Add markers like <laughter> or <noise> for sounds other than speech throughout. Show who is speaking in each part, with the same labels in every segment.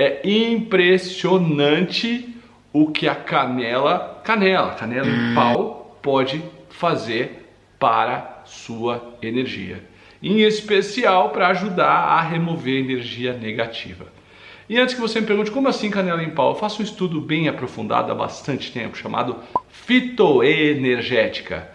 Speaker 1: É impressionante o que a canela, canela, canela em pau pode fazer para sua energia. Em especial para ajudar a remover energia negativa. E antes que você me pergunte como assim canela em pau, eu faço um estudo bem aprofundado há bastante tempo chamado fitoenergética.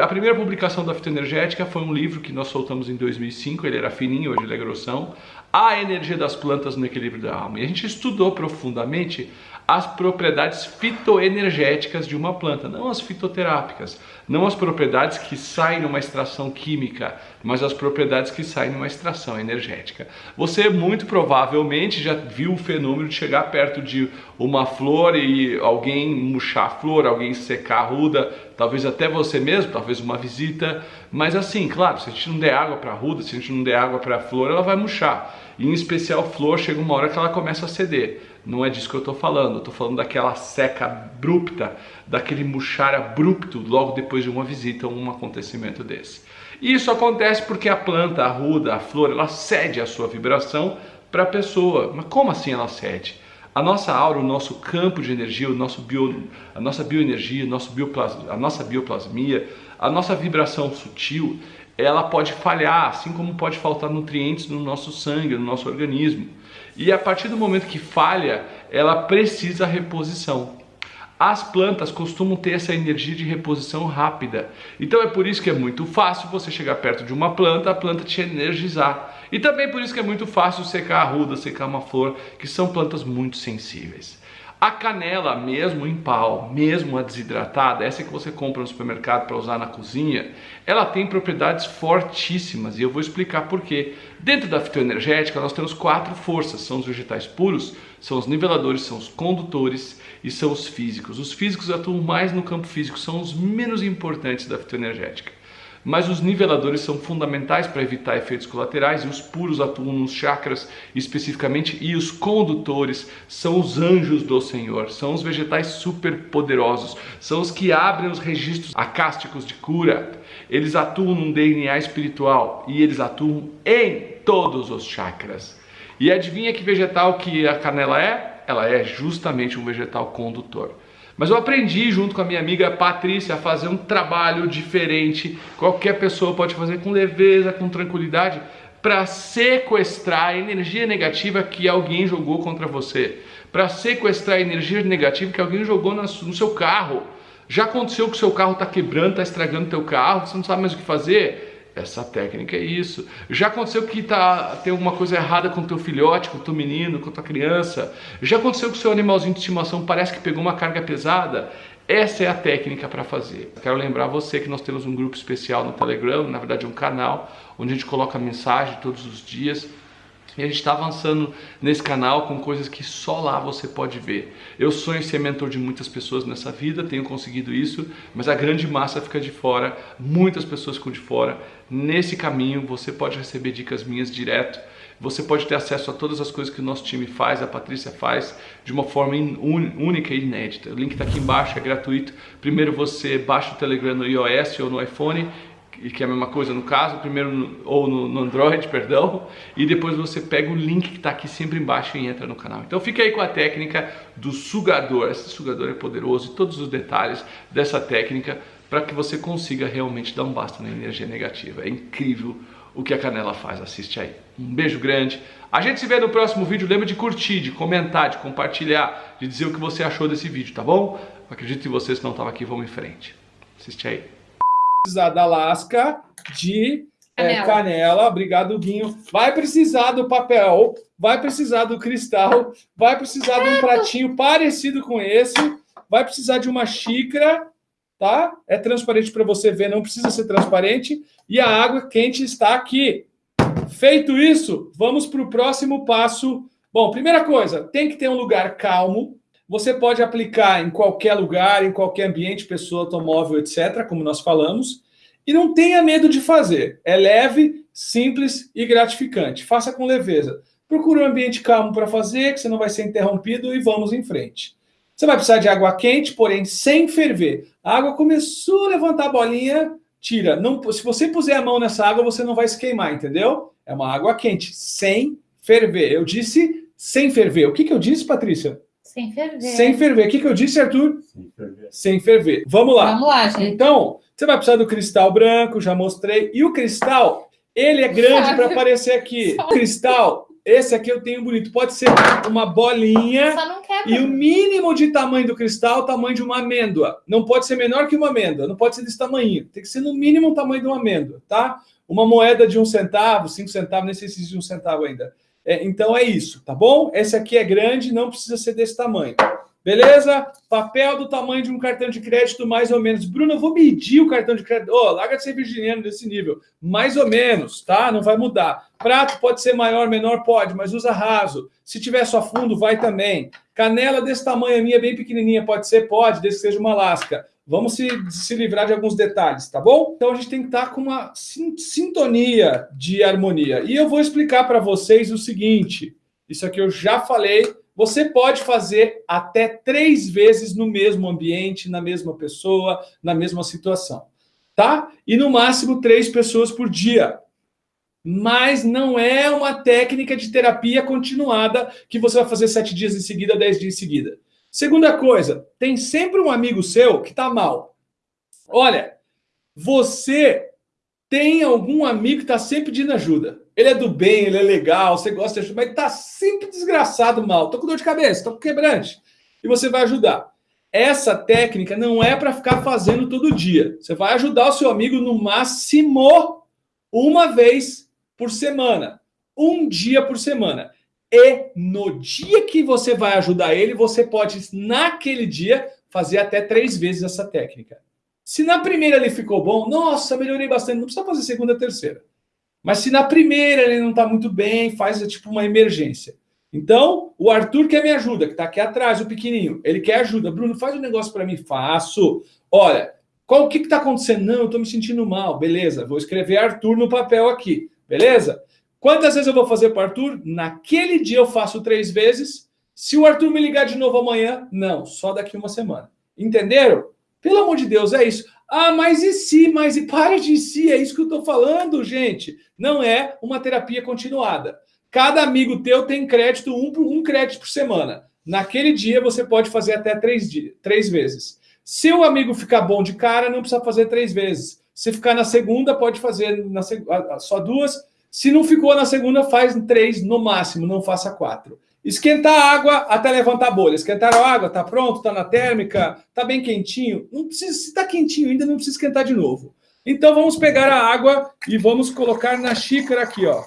Speaker 1: A primeira publicação da fitoenergética foi um livro que nós soltamos em 2005, ele era fininho, hoje ele é grossão, A Energia das Plantas no Equilíbrio da Alma. E a gente estudou profundamente as propriedades fitoenergéticas de uma planta, não as fitoterápicas, não as propriedades que saem numa extração química, mas as propriedades que saem numa extração energética. Você muito provavelmente já viu o fenômeno de chegar perto de uma flor e alguém murchar a flor, alguém secar a ruda, talvez até você mesmo, talvez uma visita, mas assim, claro, se a gente não der água para a ruda, se a gente não der água para a flor, ela vai murchar. E em especial flor, chega uma hora que ela começa a ceder. Não é disso que eu estou falando, estou falando daquela seca abrupta, daquele murchar abrupto logo depois de uma visita ou um acontecimento desse. Isso acontece porque a planta, a ruda, a flor, ela cede a sua vibração para a pessoa. Mas como assim ela cede? A nossa aura, o nosso campo de energia, o nosso bio, a nossa bioenergia, nosso bioplas, a nossa bioplasmia, a nossa vibração sutil, ela pode falhar, assim como pode faltar nutrientes no nosso sangue, no nosso organismo. E a partir do momento que falha, ela precisa reposição. As plantas costumam ter essa energia de reposição rápida. Então é por isso que é muito fácil você chegar perto de uma planta, a planta te energizar. E também por isso que é muito fácil secar a ruda, secar uma flor, que são plantas muito sensíveis. A canela, mesmo em pau, mesmo a desidratada, essa que você compra no supermercado para usar na cozinha, ela tem propriedades fortíssimas e eu vou explicar por quê. Dentro da fitoenergética nós temos quatro forças, são os vegetais puros, são os niveladores, são os condutores e são os físicos. Os físicos atuam mais no campo físico, são os menos importantes da fitoenergética mas os niveladores são fundamentais para evitar efeitos colaterais e os puros atuam nos chakras especificamente e os condutores são os anjos do Senhor, são os vegetais super poderosos, são os que abrem os registros acásticos de cura. Eles atuam num DNA espiritual e eles atuam em todos os chakras. E adivinha que vegetal que a canela é? Ela é justamente um vegetal condutor. Mas eu aprendi junto com a minha amiga Patrícia a fazer um trabalho diferente. Qualquer pessoa pode fazer com leveza, com tranquilidade, para sequestrar a energia negativa que alguém jogou contra você. Para sequestrar a energia negativa que alguém jogou no seu carro. Já aconteceu que o seu carro está quebrando, está estragando o teu carro, você não sabe mais o que fazer? Essa técnica é isso. Já aconteceu que tá, tem alguma coisa errada com o teu filhote, com o teu menino, com a tua criança? Já aconteceu que o seu animalzinho de estimação parece que pegou uma carga pesada? Essa é a técnica para fazer. Quero lembrar você que nós temos um grupo especial no Telegram, na verdade um canal, onde a gente coloca mensagem todos os dias e a gente está avançando nesse canal com coisas que só lá você pode ver. Eu sonho ser mentor de muitas pessoas nessa vida, tenho conseguido isso, mas a grande massa fica de fora, muitas pessoas ficam de fora. Nesse caminho você pode receber dicas minhas direto, você pode ter acesso a todas as coisas que o nosso time faz, a Patrícia faz, de uma forma única e inédita. O link está aqui embaixo, é gratuito. Primeiro você baixa o Telegram no iOS ou no iPhone que é a mesma coisa no caso, primeiro no, ou no, no, Android, <laughs> perdão, e depois você pega o link que está aqui sempre embaixo e entra no canal. Então fica aí com a técnica do sugador, esse sugador é poderoso e todos os detalhes dessa técnica para que você consiga realmente dar um basta na energia negativa. É incrível o que a Canela faz, assiste aí. Um beijo grande, a gente se vê no próximo vídeo, lembra de curtir, de comentar, de compartilhar, de dizer o que você achou desse vídeo, tá bom? Acredito em você, se não estava aqui, vamos em frente. Assiste aí
Speaker 2: precisar da lasca de é, canela. É, canela. Obrigado, Guinho. Vai precisar do papel, vai precisar do cristal, vai precisar de um pratinho parecido com esse, vai precisar de uma xícara, tá? É transparente para você ver, não precisa ser transparente. E a água quente está aqui. Feito isso, vamos para o próximo passo. Bom, primeira coisa, tem que ter um lugar calmo, você pode aplicar em qualquer lugar, em qualquer ambiente, pessoa, automóvel, etc., como nós falamos. E não tenha medo de fazer. É leve, simples e gratificante. Faça com leveza. Procure um ambiente calmo para fazer, que você não vai ser interrompido e vamos em frente. Você vai precisar de água quente, porém sem ferver. A água começou a levantar a bolinha, tira. Não, se você puser a mão nessa água, você não vai se queimar, entendeu? É uma água quente, sem ferver. Eu disse
Speaker 1: sem ferver. O que, que eu disse, Patrícia?
Speaker 2: Sem ferver.
Speaker 1: Sem ferver. O que, que eu disse, Arthur? Sem ferver. Sem ferver. Vamos lá.
Speaker 2: Vamos lá, gente.
Speaker 1: Então, você vai precisar do cristal branco, já mostrei. E o cristal, ele é grande para aparecer aqui. O cristal, esse aqui eu tenho bonito. Pode ser uma bolinha.
Speaker 2: Só não quebra.
Speaker 1: E o mínimo de tamanho do cristal, o tamanho de uma amêndoa. Não pode ser menor que uma amêndoa. Não pode ser desse tamanho. Tem que ser no mínimo o tamanho de uma amêndoa, tá? Uma moeda de um centavo, cinco centavos, nem sei se existe um centavo ainda. É, então é isso, tá bom? Esse aqui é grande, não precisa ser desse tamanho. Beleza? Papel do tamanho de um cartão de crédito, mais ou menos. Bruno, eu vou medir o cartão de crédito. Ô, oh, larga de ser virginiano desse nível. Mais ou menos, tá? Não vai mudar. Prato pode ser maior, menor, pode, mas usa raso. Se tiver só fundo, vai também. Canela desse tamanho, a minha bem pequenininha, pode ser? Pode, desde que seja uma lasca. Vamos se, se livrar de alguns detalhes, tá bom? Então a gente tem que estar com uma sintonia de harmonia. E eu vou explicar para vocês o seguinte, isso aqui eu já falei, você pode fazer até três vezes no mesmo ambiente, na mesma pessoa, na mesma situação, tá? E no máximo três pessoas por dia. Mas não é uma técnica de terapia continuada que você vai fazer sete dias em seguida, dez dias em seguida. Segunda coisa, tem sempre um amigo seu que está mal. Olha, você tem algum amigo que está sempre pedindo ajuda. Ele é do bem, ele é legal, você gosta de ajudar, mas está sempre desgraçado mal. Estou com dor de cabeça, estou com quebrante. E você vai ajudar. Essa técnica não é para ficar fazendo todo dia. Você vai ajudar o seu amigo no máximo uma vez por semana. Um dia por semana. E no dia que você vai ajudar ele, você pode, naquele dia, fazer até três vezes essa técnica. Se na primeira ele ficou bom, nossa, melhorei bastante, não precisa fazer segunda terceira. Mas se na primeira ele não está muito bem, faz tipo uma emergência. Então, o Arthur quer me ajuda, que está aqui atrás, o pequenininho. Ele quer ajuda. Bruno, faz um negócio para mim. Faço. Olha, qual o que está acontecendo? Não, eu estou me sentindo mal. Beleza, vou escrever Arthur no papel aqui. Beleza? Quantas vezes eu vou fazer para o Arthur? Naquele dia eu faço três vezes. Se o Arthur me ligar de novo amanhã, não, só daqui uma semana. Entenderam? Pelo amor de Deus, é isso. Ah, mas e se? Mas e para de si, é isso que eu estou falando, gente. Não é uma terapia continuada. Cada amigo teu tem crédito, um, um crédito por semana. Naquele dia você pode fazer até três, três vezes. Se o amigo ficar bom de cara, não precisa fazer três vezes. Se ficar na segunda, pode fazer na, só duas. Se não ficou na segunda, faz três no máximo, não faça quatro. Esquentar a água até levantar a bolha. Esquentaram a água, tá pronto, tá na térmica, tá bem quentinho. Não precisa, se tá quentinho ainda, não precisa esquentar de novo. Então vamos pegar a água e vamos colocar na xícara aqui, ó.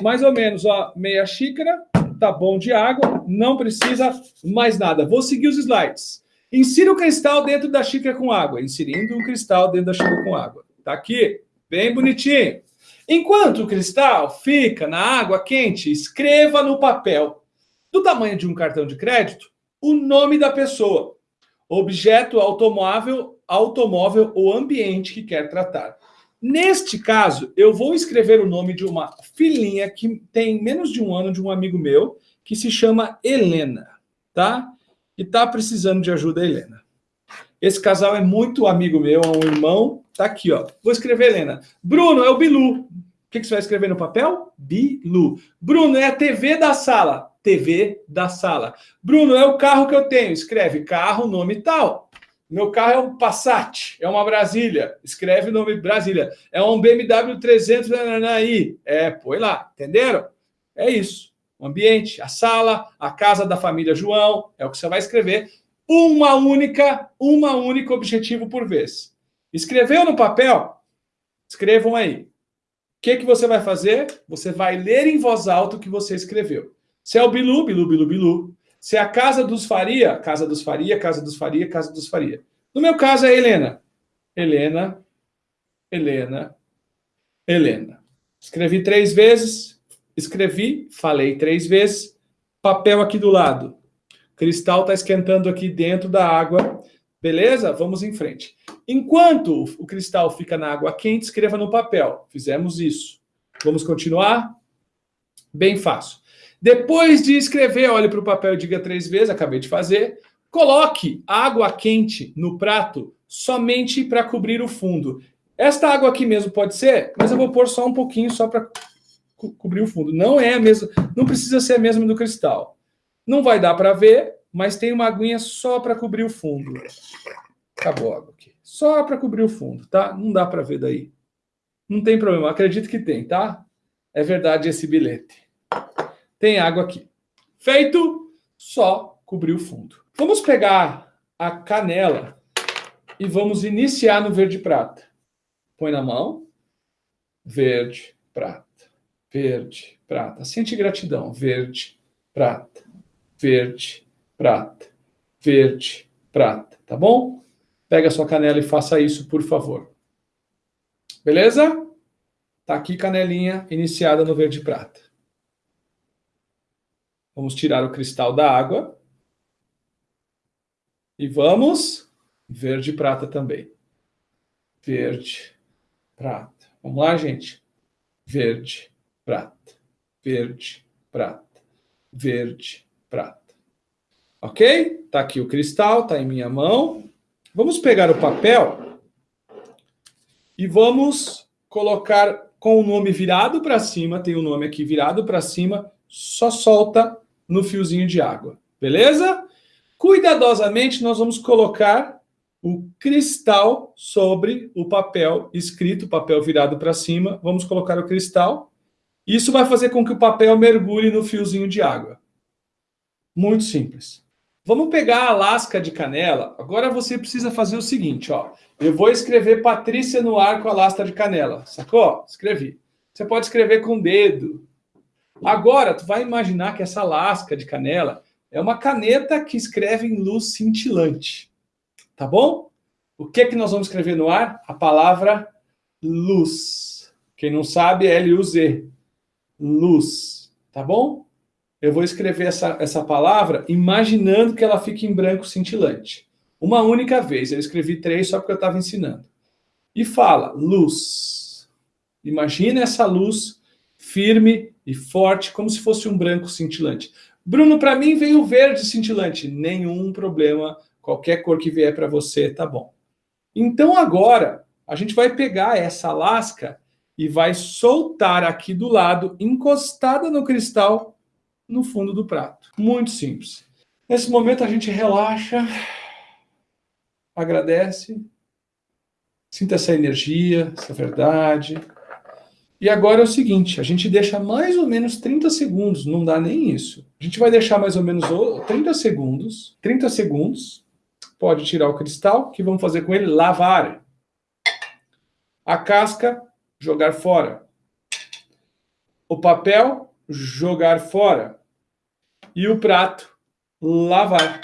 Speaker 1: Mais ou menos, ó, meia xícara, tá bom de água, não precisa mais nada. Vou seguir os slides. Insira o cristal dentro da xícara com água. Inserindo o cristal dentro da xícara com água. Tá aqui. Bem bonitinho. Enquanto o cristal fica na água quente, escreva no papel, do tamanho de um cartão de crédito, o nome da pessoa, objeto, automóvel, automóvel ou ambiente que quer tratar. Neste caso, eu vou escrever o nome de uma filhinha que tem menos de um ano, de um amigo meu, que se chama Helena, tá? E tá precisando de ajuda, Helena. Esse casal é muito amigo meu, é um irmão. Tá aqui, ó. Vou escrever, Helena. Bruno, é o Bilu. O que, que você vai escrever no papel? Bilu. Bruno, é a TV da sala. TV da sala. Bruno, é o carro que eu tenho. Escreve carro, nome tal. Meu carro é um Passat, é uma Brasília. Escreve o nome Brasília. É um BMW 300 aí. É, põe lá. Entenderam? É isso. O ambiente, a sala, a casa da família João, é o que você vai escrever uma única, uma única objetivo por vez. Escreveu no papel? Escrevam aí. O que, que você vai fazer? Você vai ler em voz alta o que você escreveu. Se é o Bilu, Bilu, Bilu, Bilu. Se é a Casa dos Faria, Casa dos Faria, Casa dos Faria, Casa dos Faria. No meu caso é Helena. Helena, Helena, Helena. Escrevi três vezes, escrevi, falei três vezes, papel aqui do lado cristal está esquentando aqui dentro da água. Beleza? Vamos em frente. Enquanto o cristal fica na água quente, escreva no papel. Fizemos isso. Vamos continuar? Bem fácil. Depois de escrever, olhe para o papel e diga três vezes, acabei de fazer. Coloque água quente no prato somente para cobrir o fundo. Esta água aqui mesmo pode ser, mas eu vou pôr só um pouquinho, só para co cobrir o fundo. Não é a mesma, não precisa ser a mesma do cristal. Não vai dar para ver, mas tem uma aguinha só para cobrir o fundo. Acabou a água aqui. Só para cobrir o fundo, tá? Não dá para ver daí. Não tem problema, acredito que tem, tá? É verdade esse bilhete. Tem água aqui. Feito, só cobrir o fundo. Vamos pegar a canela e vamos iniciar no verde prata. Põe na mão. Verde, prata. Verde, prata. Sente gratidão. Verde, prata. Verde, prata. Verde, prata. Tá bom? Pega a sua canela e faça isso, por favor. Beleza? Tá aqui canelinha iniciada no verde prata. Vamos tirar o cristal da água. E vamos verde prata também. Verde, prata. Vamos lá, gente? Verde, prata. Verde, prata. Verde, prata. Ok? Tá aqui o cristal, tá em minha mão. Vamos pegar o papel e vamos colocar com o nome virado para cima, tem o nome aqui virado para cima, só solta no fiozinho de água, beleza? Cuidadosamente nós vamos colocar o cristal sobre o papel escrito, papel virado para cima, vamos colocar o cristal. Isso vai fazer com que o papel mergulhe no fiozinho de água. Muito simples. Vamos pegar a lasca de canela. Agora você precisa fazer o seguinte, ó. Eu vou escrever Patrícia no ar com a lasca de canela. Sacou? Escrevi. Você pode escrever com o dedo. Agora, tu vai imaginar que essa lasca de canela é uma caneta que escreve em luz cintilante. Tá bom? O que, que nós vamos escrever no ar? A palavra luz. Quem não sabe é L-U-Z. Luz. Tá bom? Eu vou escrever essa, essa palavra imaginando que ela fique em branco cintilante. Uma única vez. Eu escrevi três só porque eu estava ensinando. E fala, luz. Imagina essa luz firme e forte, como se fosse um branco cintilante. Bruno, para mim veio verde cintilante. Nenhum problema. Qualquer cor que vier para você, tá bom. Então agora, a gente vai pegar essa lasca e vai soltar aqui do lado, encostada no cristal, no fundo do prato. Muito simples. Nesse momento a gente relaxa, agradece, sinta essa energia, essa verdade. E agora é o seguinte, a gente deixa mais ou menos 30 segundos, não dá nem isso. A gente vai deixar mais ou menos 30 segundos, 30 segundos, pode tirar o cristal, que vamos fazer com ele? Lavar. A casca, jogar fora. O papel, jogar fora e o prato lavar.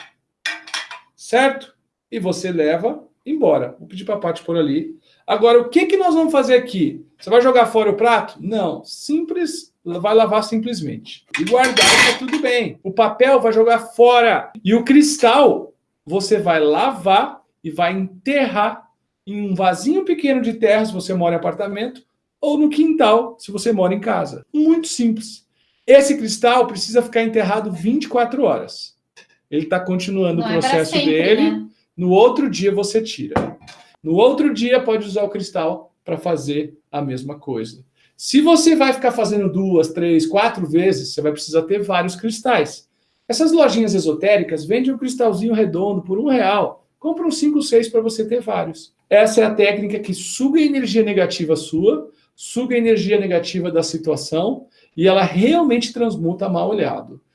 Speaker 1: Certo? E você leva embora. Vou pedir para a Paty por ali. Agora, o que, que nós vamos fazer aqui? Você vai jogar fora o prato? Não. Simples, vai lavar simplesmente. E guardar, tá tudo bem. O papel vai jogar fora. E o cristal, você vai lavar e vai enterrar em um vasinho pequeno de terra, se você mora em apartamento, ou no quintal, se você mora em casa. Muito simples. Esse cristal precisa ficar enterrado 24 horas. Ele está continuando Não o é processo é sempre, dele. Né? No outro dia você tira. No outro dia pode usar o cristal para fazer a mesma coisa. Se você vai ficar fazendo duas, três, quatro vezes, você vai precisar ter vários cristais. Essas lojinhas esotéricas vendem um cristalzinho redondo por um real. Compra uns cinco, seis para você ter vários. Essa é a técnica que suga a energia negativa sua, suga a energia negativa da situação e ela realmente transmuta mal olhado.